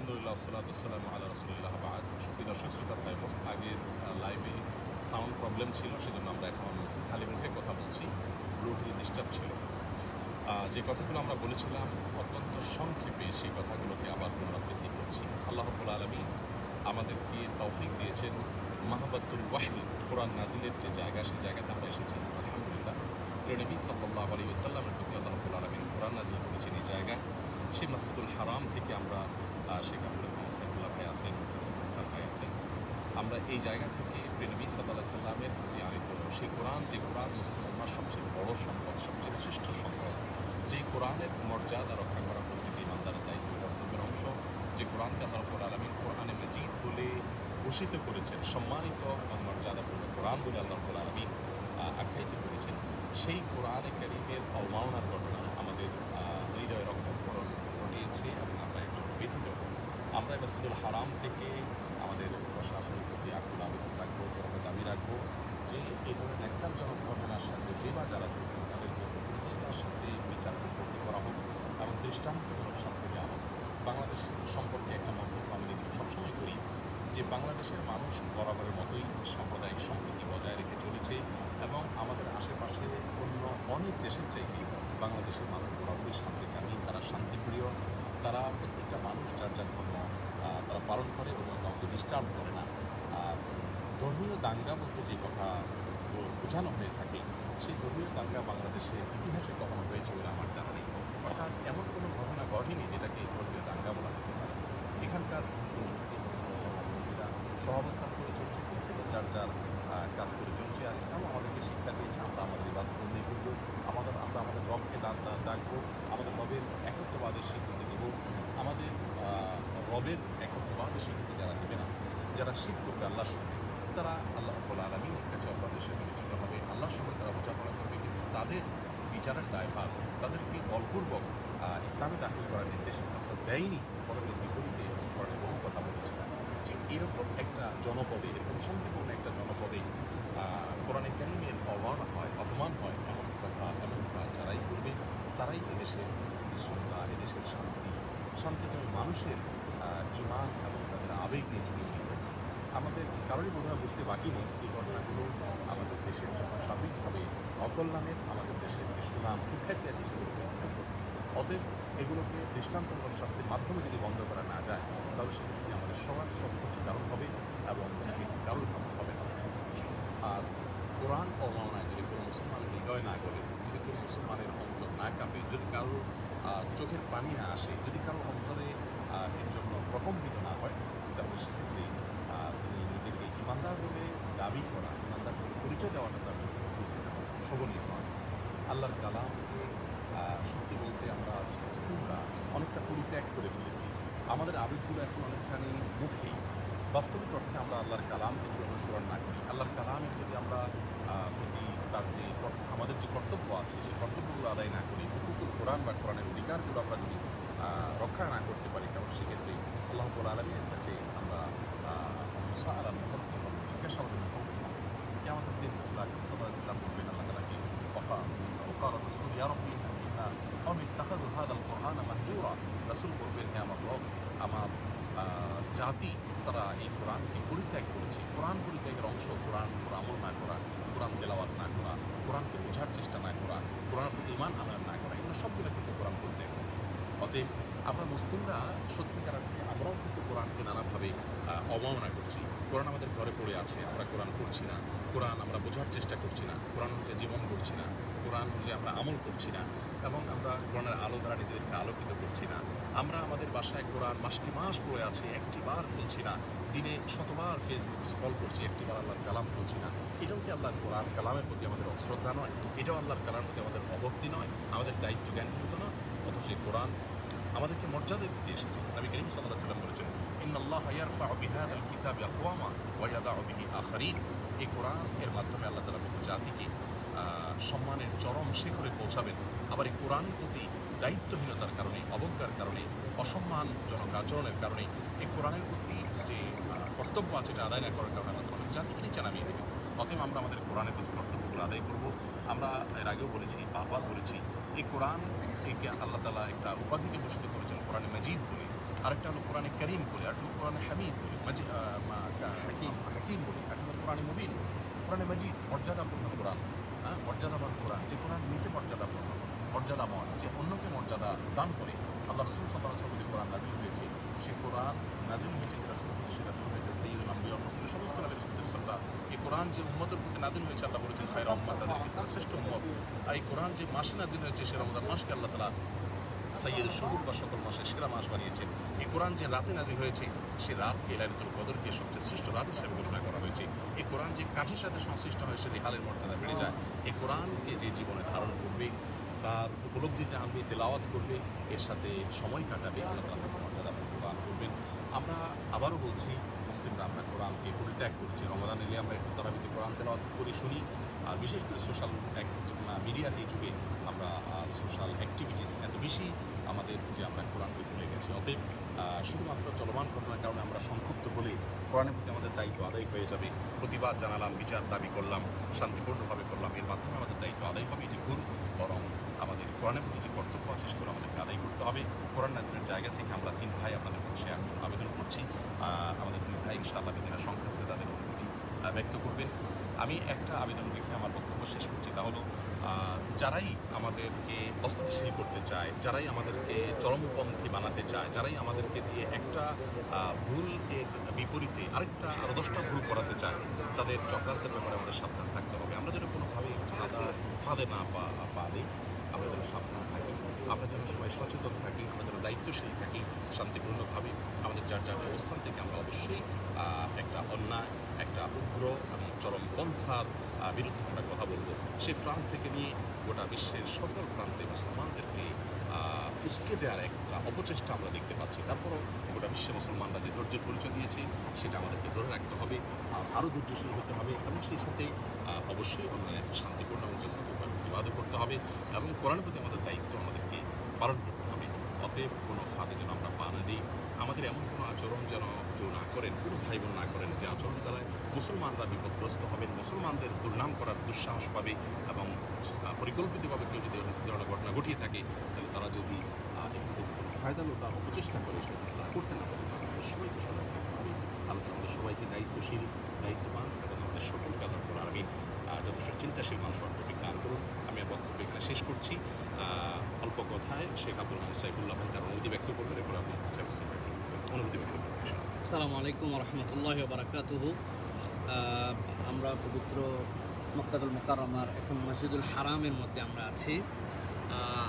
আলহামদুলিল্লাহ সালাতাম আল্লাহ রসুলিল্লাহ বাদ। সুপ্রিয় দর্শক, শ্রোতা ভাই বোন, আগের লাইভে সাউন্ড প্রবলেম ছিল, সেজন্য আমরা এখন খালি মুখে কথা বলছি। ব্লুটুথ ডিস্টার্ব ছিল। যে কথাগুলো আমরা বলেছিলাম, অত্যন্ত সংক্ষেপে সেই কথাগুলোকে আবার পুনরাবৃত্তি করছি। আল্লাহ রব্বুল আলমী আমাদেরকে তৌফিক দিয়েছেন মাহাবাতুল ওয়াহি, কোরআন নাজিলের যে জায়গা, সেই জায়গাতে আমরা এসেছি। আলহামদুলিল্লাহ। নবী সাল্লাহ আলী সাল্লামের প্রতি আল্লাহ রব্বুল আলমিন কোরআন নাজিল করেছেন এই জায়গায়। সেই মাসজিদুল হারাম থেকে আমরা শেখ রহমান সাইফুল্লাহ ভাই আছেন ইসলাম ভাই আছেন। আমরা এই জায়গা থেকে প্রেনবী সাল্লাহ সাল্লামের প্রতি আনিত সেই কোরআন যে কোরআন মুসলমানরা সবচেয়ে বড় সম্পদ, সবচেয়ে শ্রেষ্ঠ সম্পদ যে কোরআনের মর্যাদা রক্ষা করা প্রত্যেক ইমানদারের দায়িত্ব কর্তব্যের অংশ, যে কোরআনকে আল্লাহ রব্বুল আলমিন কোরআনে মজিদ বলে ঘোষিত করেছেন, সম্মানিত এবং মর্যাদাপূর্ণ কোরআন বলে আল্লাহ রব্বুল আলমিন আখ্যায়িত করেছেন, সেই কোরআনে করিমের অবমাননার ঘটনা আমাদের হৃদয় রক্ষণকরণ ঘটিয়েছে এবং ব্যথিত আমরা মসজিদুল হারাম থেকে আমাদের প্রশাসনের প্রতি আকুল আবেদন রাখব আমরা দাবি রাখব যে এই ধরনের একটাজনক ঘটনার সাথে যে বা যারা যুক্ত তাদেরকে দ্রুততার সাথে বিচার করতে করা হোক এবং দৃষ্টান্তমূলক শাস্তি দেওয়া হোক। বাংলাদেশ সম্পর্কে একটা মন্তব্য আমি সবসময় করি যে বাংলাদেশের মানুষ বরাবরের মতোই সাম্প্রদায়িক সম্প্রীতি বজায় রেখে চলেছে এবং আমাদের আশেপাশে অন্য অনেক দেশের চাইতে বাংলাদেশের মানুষ বরাবরই শান্তিকামী তারা শান্তিপ্রিয়। তারা প্রত্যেকটা মানুষ যার যার ধর্ম তারা পালন করে এবং কাউকে ডিস্টার্ব করে না। ধর্মীয় দাঙ্গা বলতে যে কথা বোঝানো হয়ে থাকে, সেই ধর্মীয় দাঙ্গা বাংলাদেশের ইতিহাসে কখনো হয়েছে বলে আমার জানা নেই। অর্থাৎ এমন কোনো ঘটনা ঘটেনি যেটাকে ধর্মীয় দাঙ্গা বলা যেতে পারে। এখানকার হিন্দু, মুসলিম সহাবস্থান করে চলছে, প্রত্যেকে যার যার কাজ করে চলছে। আর ইসলাম আমাদেরকে শিক্ষা দিয়েছে, আমরা আমাদের ইবাদতবন্দি করব, আমাদের, আমরা আমাদের রবকে ডাক ডাক- ডাকবো আমাদের রবের একত্ববাদের স্বীকৃতি আমাদের রবের রবের একত্ববাদের স্বীকৃতি যারা দেবে না, যারা শিখ করবে আল্লাহর সঙ্গে, তারা আল্লাহ রব্বুল আলমীর কাছে অপরাধের সাথে বিবেচিত হবে। আল্লাহর সঙ্গে তারা বোঝাপড়া করবে কিন্তু তাদের বিচারের দায়ভার তাদেরকে বলপূর্বক ইসলামে দাখিল করার নির্দেশ তো দেয়নি বরং এর বিপরীতে কোরআনে বহু কথা বলেছে। যে এরকম একটা জনপদে, এরকম শান্তিপূর্ণ একটা জনপদে কোরআনে কারিমের অবমাননা হয়, অপমান হয়, এমন কথা, এমন কাজ যারাই করবে, তারাই এদেশের স্থিতিশীলতা, এদেশের শান্তি শান্তিকামী মানুষের ইমান এবং তাদের আবেগ নিয়ে চিনিয়ে হয়েছে আমাদের কারোরই বোধহয় বুঝতে বাকি নেই এই ঘটনাগুলো আমাদের দেশের জন্য সার্বিকভাবে অকল্যাণের আমাদের দেশের যে সুনাম সুখ্যাতি আছে সেগুলোকে অতএব এগুলোকে দৃষ্টান্তমূলক শাস্তির মাধ্যমে যদি বন্ধ করা না যায় তাহলে সেক্ষেত্রে আমাদের সবার সব ক্ষতির কারণ হবে এবং এটি কারোর কারণ হবে না। আর কোরআন অবমাননায় যদি কোনো মুসলমানের হৃদয় না করে যদি কোনো মুসলমানের অন্তর না কাঁপে যদি কারও আহ, চোখের পানি না আসে, যদি কারও অন্তরে এর জন্য প্রকম্পিত না হয়, তাহলে সেক্ষেত্রে তিনি নিজেকে ইমানদার বলে দাবি করা, ইমানদার বলে পরিচয় দেওয়াটা তার জন্য শোভনীয় নয়। আল্লাহর কালামকে সত্যি বলতে আমরা মুসলিমরা অনেকটা পরিত্যাগ করে ফেলেছি। আমাদের আবেগগুলো এখন অনেকখানি মুখেই। বাস্তবিক অর্থে আমরা আল্লাহর কালামকে যদি অনুসরণ না করি, আল্লাহর কালামের যদি আমরা প্রতি তার যে আমাদের যে কর্তব্য আছে, সেই কর্তব্যগুলো আদায় না করি কোরআন বা কোরআনের অধিকারগুলো আমরা যদি রক্ষা না করতে পারি, তাহলে সেক্ষেত্রে আল্লাহ আলমীর কাছে আমরা মুসা আলাম মুখোমুখি হব জিজ্ঞাসাবাদের মুখোমুখি আমাদের দিন রসুল বলবেন, আল্লাহ তালাকে রসুল অমিত কোরআন আমার রসুল বলবেন হ্যাঁ আমার লোক আমার জাতি, তারা এই কোরআনকে পরিত্যাগ করেছে। কোরআন পরিত্যাগের অংশ, কোরআন আমল না করা, কোরআন তেলাওয়াত না করা, কোরআনকে বোঝার চেষ্টা না করা কোরআন প্রতি ইমান আনার না এগুলো সবগুলো কিন্তু কোরআন অংশ অতএব আমরা মুসলিমরা সত্যিকার অর্থে আমরাও কিন্তু কোরআনকে নানাভাবে অবমাননা করছি। কোরআন আমাদের ঘরে পড়ে আছে, আমরা কোরআন করছি না। কোরআন আমরা বোঝার চেষ্টা করছি না। কোরআন অনুযায়ী জীবন করছি না। কোরআন অনুযায়ী আমরা আমল করছি না। এবং আমরা কোরআনের আলো দ্বারা নিজেদেরকে আলোকিত করছি না। আমরা আমাদের বাসায় কোরআন মাসকে মাস পড়ে আছে একটি বার খুলছি না। দিনে শতবার ফেসবুক স্ক্রল করছি একটি বার আল্লাহর কালাম খুলছি না। এটাও কি আল্লাহর কোরআন কালামের প্রতি আমাদের অশ্রদ্ধা নয়? এটাও আল্লাহর কালামের প্রতি আমাদের অভক্তি নয়? আমাদের দায়িত্ব জ্ঞানহীনতা নয়? অথচ এই কোরআন আমাদেরকে মর্যাদা দিতে এসেছে। নবী করিম সাল্লাহ সাল্লাম বলেছেন ইন আল্লাহ ইয়ারফা বিহাদ আল কিতাব আকওয়ামা ওয়া ইয়াদাউ বিহি আখারিন। এই কোরআন এর মাধ্যমে আল্লাহ তাআলা বহু জাতিকে সম্মানের চরম শিখরে পৌঁছাবেন। আবার এই কোরআনের প্রতি দায়িত্বহীনতার কারণে, অবজ্ঞার কারণে, অসম্মানজনক আচরণের কারণে, এই কোরআনের প্রতি কর্তব্য আছে এটা আদায় না করার কারণে তাআলা অনেক জাতিকে নিচে নামিয়ে দেবেন অতএব আমরা আমাদের কোরআনের প্রতি কর্তব্যগুলো আদায় করব। আমরা এর আগেও বলেছি বারবার বলেছি এই কোরআন একে আল্লাহ তালা একটা উপাধিতে ভূষিত করেছেন কোরআনে মজিদ বলে। আরেকটা হলো কোরআনে করিম বলি আরেকটা হলো কোরআনে হামিদ বলি মাজি হাকিম। বলি আরেকটা হলো কোরআনে মুবিন কোরআনে মাজিদ মর্যাদাপূর্ণ কোরআন হ্যাঁ? মর্যাদাবান কোরআন যে কোরআন নিজে মর্যাদাপূর্ণ মর্যাদাময় যে অন্যকে মর্যাদা দান করে আল্লাহ রসুল সাল্লাহ সাল্লাম কোরআন নাজিল হয়েছে, সে কোরআন নাজিল হয়েছে যে রাসুল সে রাসুল হয়েছে সেই রসুল সমস্ত নবী রসুলদের শ্রদ্ধা এই কোরআন যে উম্মতের প্রতি নাজিল হয়েছে, আল্লাহ বলেছেন খায় রহমান তাদেরকে তারা শ্রেষ্ঠ উম্মত। আর এই কোরআন যে মাসে নাজিল হয়েছে, সে রমজান মাসকে আল্লাহ তালা সৈয়দ শহুর বা সকল মাসে সেরা মাস বানিয়েছেন। এই কোরআন যে রাতে নাজিল হয়েছে, সে রাতকে লাইলাতুল কদরকে সবচেয়ে শ্রেষ্ঠ রাত হিসেবে ঘোষণা করা হয়েছে। এই কোরআন যে কাঠের সাথে সংশ্লিষ্ট হয়, সে রেহালের মর্যাদা বেড়ে যায়। এই কোরআনকে যে জীবনে ধারণ করবে তার উপলব্ধিতে আনবে তেলাওয়াত করবে, এর সাথে সময় কাটাবে, আল্লাহ করবেন। আমরা আবারও বলছি মুসলিমরা আমরা কোরআনকে পরিত্যাগ করছি রমাদান এলে আমরা একটু তারাবিতে কোরআন তেলাওয়াত করি শুনি। আর বিশেষ করে সোশ্যাল মিডিয়ার এই যুগে আমরা সোশ্যাল অ্যাক্টিভিটিস এত বেশি আমাদের যে আমরা কোরআনকে ভুলে গেছি। অতএব শুধুমাত্র চলমান ঘটনার কারণে আমরা সংক্ষুব্ধ হলে কোরআনের প্রতি আমাদের দায়িত্ব আদায় হয়ে যাবে। প্রতিবাদ জানালাম, বিচার দাবি করলাম, শান্তিপূর্ণভাবে করলাম। এর মাধ্যমে আমাদের দায়িত্ব আদায় হবে, এটি ভুল, বরং কোরআনের প্রতি যে কর্তব্য আছে, সেগুলো আমাদেরকে আদায় করতে হবে। কোরআন নাজিরের জায়গা থেকে আমরা তিন ভাই আপনাদের কাছে আবেদন করছি। আমাদের দুই ভাই ইনশাআল্লাহ বিভিন্ন সংক্ষেপে তাদের অনুভূতি ব্যক্ত করবেন। আমি একটা আবেদন রেখে আমার বক্তব্য শেষ করছি, তা হলো যারাই আমাদেরকে অস্থিতিশীল করতে চায়, যারাই আমাদেরকে চরমপন্থী বানাতে চায়, যারাই আমাদেরকে দিয়ে একটা ভুল এর বিপরীতে আরেকটা আরও দশটা ভুল করাতে চায়, তাদের চক্রান্তের ব্যাপারে আমাদের সাবধান থাকতে হবে। আমরা যেন কোনোভাবেই ফাঁদা, ফাঁদে না পা পা দিই আমরা যেন সাবধান থাকি আমরা যেন সবাই সচেতন থাকি যেন দায়িত্বশীল থাকি, শান্তিপূর্ণভাবে আমাদের যার যার অবস্থান থেকে আমরা অবশ্যই একটা অন্যায়, একটা উগ্র এবং চরমপন্থার বিরুদ্ধে আমরা কথা বলব। সে ফ্রান্স থেকে নিয়ে গোটা বিশ্বের সকল প্রান্তে মুসলমানদেরকে উস্কে দেওয়ার একটা অপচেষ্টা আমরা দেখতে পাচ্ছি। তারপরও গোটা বিশ্বে মুসলমানরা যে ধৈর্যের পরিচয় দিয়েছে, সেটা আমাদেরকে ধরে রাখতে হবে, আর আরও ধৈর্যশীল হতে হবে এবং সেই সাথে অবশ্যই অন্যায়ের শান্তিপূর্ণ এবং যথাযথ প্রতিবাদও করতে হবে এবং কোরআনের প্রতি আমাদের দায়িত্ব আমাদেরকে পালন করতে হবে। অতএব কোনো ফাঁদে যেন আমরা পা না দিই। আমাদের এমন কোনো আচরণ যেন কেউ না করেন, কোনো ভাই বোন না করেন যে আচরণ দ্বারা মুসলমানরা বিপদগ্রস্ত হবেন। মুসলমানদের দুর্নাম করার দুঃসাহস পাবে এবং পরিকল্পিতভাবে কেউ যদি ধরনের ঘটনা ঘটিয়ে থাকে, তাহলে তারা যদি এখান থেকে কোনো ফায়দালো তার অপচেষ্টা করে, সেটা তারা করতে না পারে আমাদের সবাইকে সজাগ থাকতে হবে। আল্লাহ আমাদের সবাইকে দায়িত্বশীল, দায়িত্ববান এবং আমাদের সকলকে করার আমি যথেষ্ট চিন্তাশীল মানুষ তৌফিক দান করুন। আমি বক্তব্য এখানে শেষ করছি। অল্প কথায় শেখ আব্দুল রহমান সাইফুল্লাহ ভাই তার অনুমতি ব্যক্ত করবেন, এরপর আপনি সাইফুল অনুমতি ব্যক্ত করবেন আসসালামু আলাইকুম রহমতুল্লাহ বারাকাতুহু। আমরা পবিত্র মক্কাদুল মোকাররমার এখন মসজিদুল হারামের মধ্যে আমরা আছি।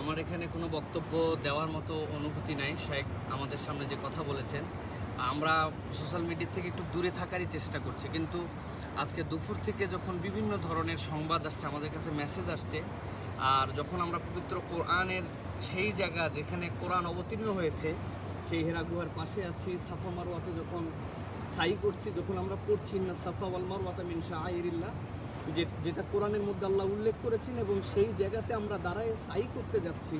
আমার এখানে কোনো বক্তব্য দেওয়ার মতো অনুভূতি নাই। শেখ আমাদের সামনে যে কথা বলেছেন, আমরা সোশ্যাল মিডিয়া থেকে একটু দূরে থাকারই চেষ্টা করছি। কিন্তু আজকে দুপুর থেকে যখন বিভিন্ন ধরনের সংবাদ আসছে, আমাদের কাছে মেসেজ আসছে, আর যখন আমরা পবিত্র কোরআনের সেই জায়গা যেখানে কোরআন অবতীর্ণ হয়েছে, সেই হেরা গুহার পাশে আছি, সাফা মারওয়াতে যখন সাই করছি, যখন আমরা পড়ছি না সাফা ওয়াল মারওয়াতা মিন শাআইরিল্লাহ, যে, যেটা কোরআনের মধ্যে আল্লাহ উল্লেখ করেছেন এবং সেই জায়গাতে আমরা দাঁড়ায় সাই করতে যাচ্ছি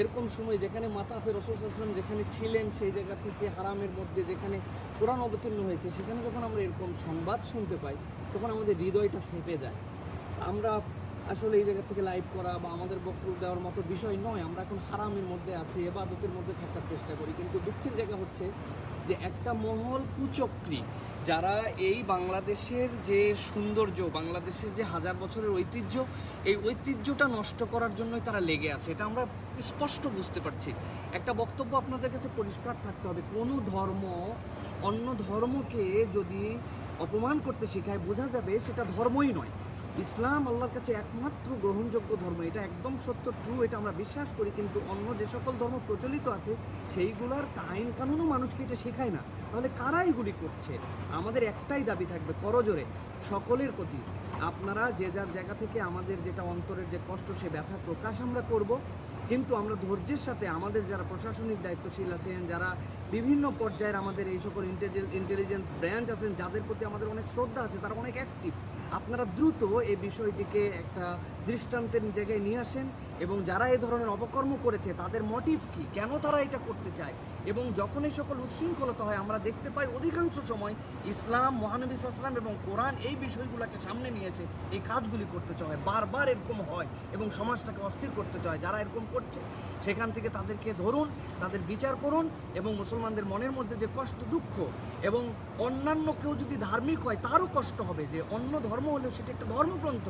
এরকম সময় যেখানে মাতাফে রসুল আসলাম যেখানে ছিলেন, সেই জায়গা থেকে হারামের মধ্যে যেখানে কোরআন অবতীর্ণ হয়েছে, সেখানে যখন আমরা এরকম সংবাদ শুনতে পাই, তখন আমাদের হৃদয়টা ফেঁপে যায়। আমরা আসলে এই জায়গা থেকে লাইভ করা বা আমাদের বক্তব্য দেওয়ার মতো বিষয় নয়, আমরা এখন হারামের মধ্যে আছি, এবাদতের মধ্যে থাকার চেষ্টা করি। কিন্তু দুঃখের জায়গা হচ্ছে যে একটা মহল কুচক্রী, যারা এই বাংলাদেশের যে সৌন্দর্য, বাংলাদেশের যে হাজার বছরের ঐতিহ্য, এই ঐতিহ্যটা নষ্ট করার জন্যই তারা লেগে আছে। এটা আমরা স্পষ্ট বুঝতে পারছি। একটা বক্তব্য আপনাদের কাছে পরিষ্কার থাকতে হবে। কোনো ধর্ম অন্য ধর্মকে যদি অপমান করতে শেখায়, বোঝা যাবে সেটা ধর্মই নয়। ইসলাম আল্লাহর কাছে একমাত্র গ্রহণযোগ্য ধর্ম, এটা একদম সত্য ট্রু এটা আমরা বিশ্বাস করি, কিন্তু অন্য যে সকল ধর্ম প্রচলিত আছে, সেইগুলোর আইন কানুনও মানুষকে এটা শেখায় না। তাহলে কারা এগুলি করছে? আমাদের একটাই দাবি থাকবে করজোরে, সকলের প্রতি। আপনারা যে যার জায়গা থেকে আমাদের যেটা অন্তরের যে কষ্ট, সে ব্যথা প্রকাশ আমরা করব, কিন্তু আমরা ধৈর্যের সাথে আমাদের যারা প্রশাসনিক দায়িত্বশীল আছেন, যারা বিভিন্ন পর্যায়ের আমাদের এই সকল ইন্টেলিজেন্স ব্রাঞ্চ আছেন, যাদের প্রতি আমাদের অনেক শ্রদ্ধা আছে, তারা অনেক অ্যাক্টিভ আপনারা দ্রুত এই বিষয়টিকে একটা দৃষ্টান্তের জায়গায় নিয়ে আসেন এবং যারা এই ধরনের অপকর্ম করেছে, তাদের মোটিভ কি? কেন তারা এটা করতে চায়? এবং যখন এই সকল উচ্ছৃঙ্খলতা হয়, আমরা দেখতে পাই অধিকাংশ সময় ইসলাম, মহানবী ইসলাম এবং কোরআন এই বিষয়গুলোকে সামনে নিয়েছে, এই কাজগুলি করতে চায়। বারবার এরকম হয় এবং সমাজটাকে অস্থির করতে চায়, যারা এরকম করছে। সেখান থেকে তাদেরকে ধরুন, তাদের বিচার করুন এবং মুসলমানদের মনের মধ্যে যে কষ্ট, দুঃখ এবং অন্যান্য কেউ যদি ধার্মিক হয়, তারও কষ্ট হবে যে অন্য ধর্ম হলেও সেটা একটা ধর্মগ্রন্থ।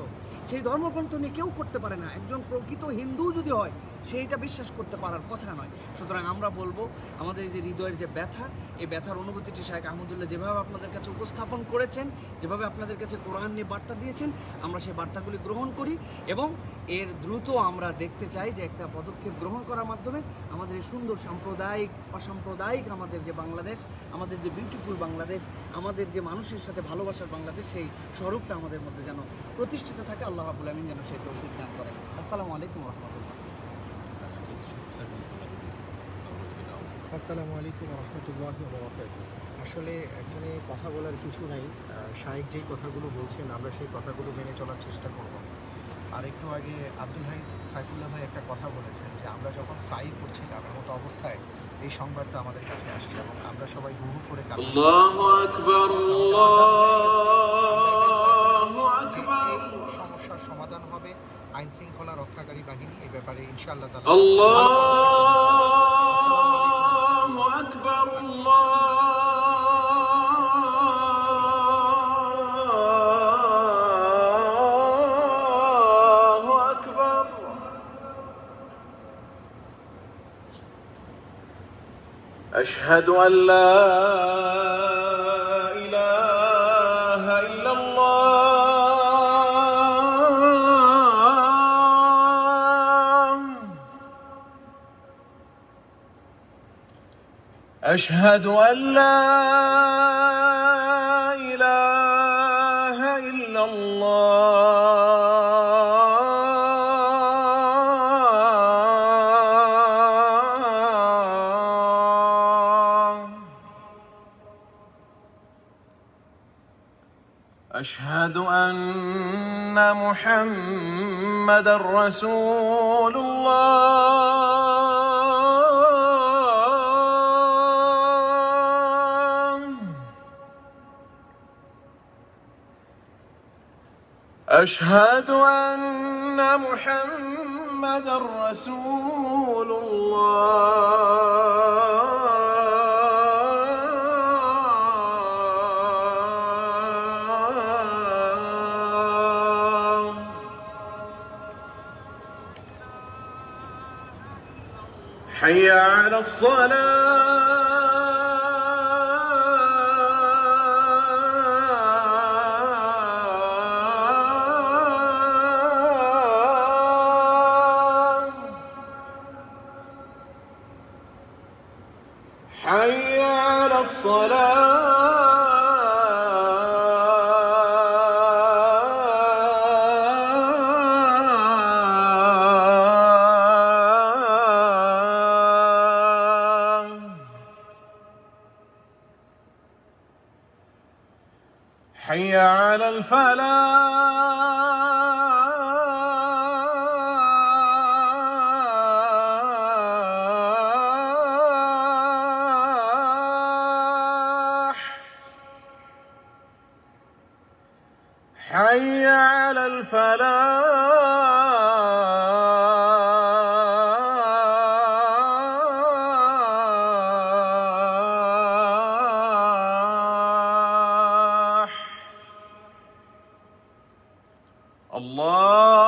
সেই ধর্মগ্রন্থ নিয়ে কেউ করতে পারে না। একজন প্রকৃত হিন্দু যদি হয়, সেইটা বিশ্বাস করতে পারার কথা নয়। সুতরাং আমরা বলব, আমাদের এই যে হৃদয়ের যে ব্যথা, এই ব্যথার অনুভূতিটি শাহেখ আহমদুল্লাহ যেভাবে আপনাদের কাছে উপস্থাপন করেছেন, যেভাবে আপনাদের কাছে কোরআন নিয়ে বার্তা দিয়েছেন, আমরা সেই বার্তাগুলি গ্রহণ করি এবং এর দ্রুত আমরা দেখতে চাই যে একটা পদক্ষেপ গ্রহণ করার মাধ্যমে আমাদের এই সুন্দর সাম্প্রদায়িক, অসাম্প্রদায়িক আমাদের যে বাংলাদেশ, আমাদের যে বিউটিফুল বাংলাদেশ, আমাদের যে মানুষের সাথে ভালোবাসার বাংলাদেশ, সেই স্বরূপটা আমাদের মধ্যে যেন প্রতিষ্ঠিত থাকে। আল্লাহ রাবুল আমিন যেন সেই তৌফিক দান করে। আসসালামু আলাইকুম রহমতুল্লাহ। আসসালামু আলাইকুম রহমতুল্লাহ আসলে এখানে কথা বলার কিছু নাই। শাহেক যেই কথাগুলো বলছেন আমরা সেই কথাগুলো মেনে চলার চেষ্টা করব। আর একটু আগে আব্দুল ভাই সাইফুল্লাহ ভাই একটা কথা বলেছেন যে আমরা যখন সাই করছিলাম মতো অবস্থায় এই সংবাদটা আমাদের কাছে আসছে এবং আমরা সবাই হু হু করে কান্না হবে আইন শৃঙ্খলা রক্ষাকারী বাহিনী এই ব্যাপারে ইনশাআল্লাহ তাআলা الله أكبر الله أكبر أشهد أن لا إله إلا الله أشهد أن لا إله إلا الله. أشهد أن محمد رسول الله. أشهد أن محمد رسول الله. حي على الصلاة. حي على الصلاة. حي على الفلاح. الله